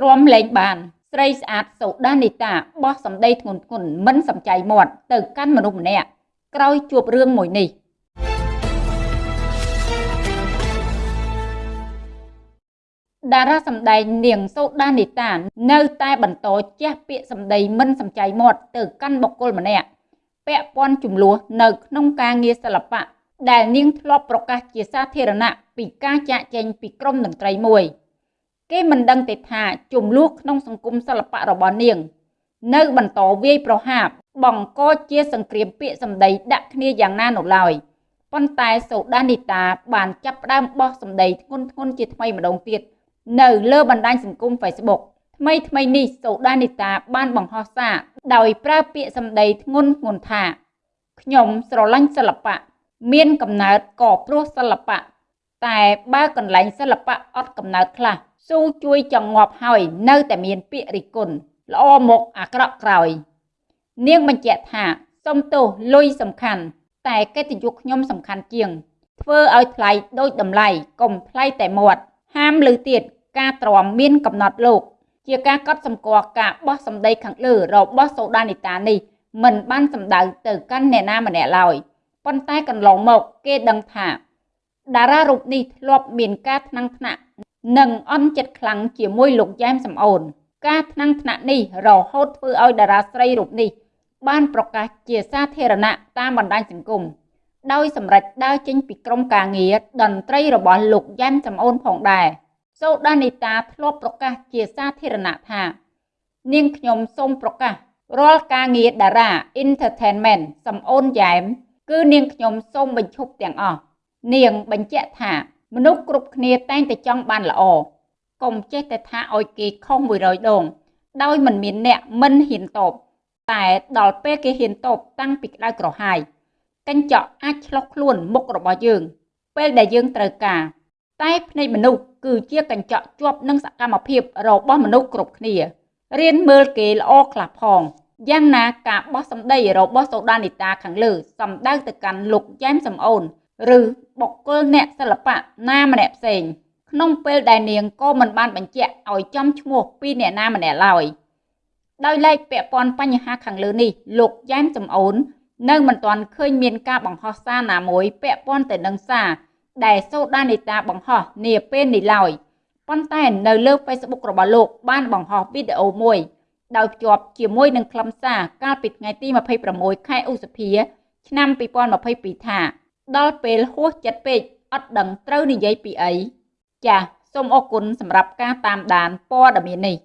ទ្រាំលែងបាន ស្រីស្អាតសូដានីតាបោះសម្ដីធ្ងន់ធ្ងរមិនសំចៃមាត់ទៅកាន់មនុស្សម្នាក់ក្រោយជួបរឿងមួយនេះតារាសម្ដែងនាងសូដានីតានៅតែបន្តជះពាក្យសម្ដីមិនសំចៃមាត់ទៅកាន់បុគ្គលម្នាក់ពាក់ព័ន្ធចំនួននៅក្នុងការងារសិល្បៈដែលនាងធ្លាប់ប្រកាសជាសាធារណៈពីការចាក់ចែងពីក្រុមតន្ត្រីមួយ គេមិនដឹងទេថាចំនួនក្នុងសង្គមសិល្បៈរបស់នាង នៅបន្តវាយប្រហារបង្កជាសង្គ្រាមពាក្យសម្ដីដាក់គ្នាយ៉ាងណានោះឡើយប៉ុន្តែសូដានីតាបានចាប់ផ្ដើមបោះសម្ដីធ្ងន់ធ្ងរជាថ្មីម្ដងទៀតនៅលើបណ្ដាញសង្គម Facebook ថ្មីថ្មីនេះសូដានីតាបានបង្ហោះសារដោយប្រើពាក្យសម្ដីធ្ងន់ធ្ងរថាខ្ញុំស្រឡាញ់សិល្បៈមានកំណើតក៏ព្រោះសិល្បៈតែបើកន្លែងសិល្បៈអត់កំណើតខ្លះ ស៊ូជួយចងប់ហើយនៅតែមានពាក្យរិះគន់ល្អមកអាក្រក់ក្រោយ នាងបញ្ជាក់ថាសុំទោសលុយសំខាន់ តែកិត្តិយសខ្ញុំសំខាន់ជាង ធ្វើឲ្យថ្លៃដូចតម្លៃកុំថ្លៃតែមាត់ហាមលើទៀតការទ្រាំមានកំណត់លោក ជាការកត់សម្គាល់ការបោះសម្ដីខាងលើរបស់សូដានីតានេះមិនបានសម្ដៅទៅកាន់អ្នកណាម្នាក់ឡើយប៉ុន្តែកន្លងមកគេដឹងថា តារារូបនេះធ្លាប់មានការថ្នាំងថ្នាក់ និងអន់ចិត្តខ្លាំងជាមួយលោកយ៉ែមសំអូន ការថ្នាំងថ្នាក់នេះរហូតធ្វើឲ្យតារាស្រីរូបនេះ បានប្រកាសជាសាធារណៈតាមបណ្ដាញសង្គមដោយសម្រេចដើរចេញពីក្រុមការងារតន្ត្រីរបស់លោកយ៉ែមសំអូនផងដែរសូដានីតាធ្លាប់ប្រកាសជាសាធារណៈថា នាងខ្ញុំសូមប្រកាសរាល់ការងារតារា Entertainment សំអូនយ៉ែមគឺនាងខ្ញុំសូមបញ្ឈប់ទាំងអស់នាងបញ្ជាក់ថា មនុស្សគ្រប់គ្នាតែងតែចង់បានល្អកុំចេះតែថាឲ្យគេខុស100ដង ដោយមិនមានអ្នកមិនហ៊ានតបតែដល់ពេលគេហ៊ានតបតាំងពីក្តៅក្រហាយកញ្ចក់អាចឆ្លោះខ្លួនមុខរបស់យើង ពេលដែលយើងត្រូវការ តែភ្នែកមនុស្សគឺជាកញ្ចក់ជាប់នឹងសកម្មភាពរបស់មនុស្សគ្រប់គ្នារៀនមើលគេល្អខ្លះផងយ៉ាងណាការបោះសម្ដីរបស់សូដានីតាខាងលើសំដៅទៅកាន់លោកយ៉ែមសំអូន ឬបុគ្គលអ្នកសិល្បៈណាម្នាក់ផ្សេង ក្នុងពេលដែលនាងក៏មិនបានបញ្ជាក់ឲ្យចំឈ្មោះពីអ្នកណាម្នាក់ឡើយដោយឡែកពាក់ព័ន្ធបញ្ហាខាងលើនេះលោកយ៉ែមសំអូន នៅមិនទាន់ឃើញមានការបង្ហោះសារណាមួយពាក់ព័ន្ធទៅនឹងសារដែលសូដានីតាបង្ហោះនាពេលនេះឡើយប៉ុន្តែនៅលើ Facebook របស់លោកបានបង្ហោះវីដេអូមួយដោយភ្ជាប់ជាមួយនឹងខ្លឹមសារកាលពីថ្ងៃទី26ខែឧសភា ឆ្នាំ2022ថា ដល់ពេលហួសចិត្តពេកអត់ដឹងត្រូវនិយាយពីអីចាសសូមអរគុណសម្រាប់ការតាមដានព័ត៌មាននេះ